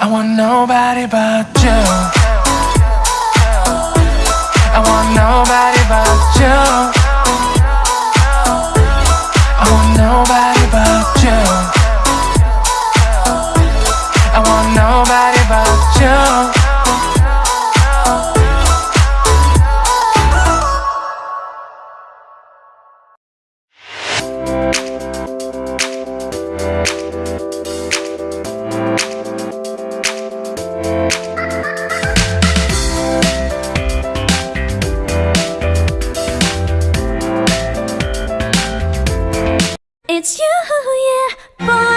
I want nobody but you. it's you yeah boy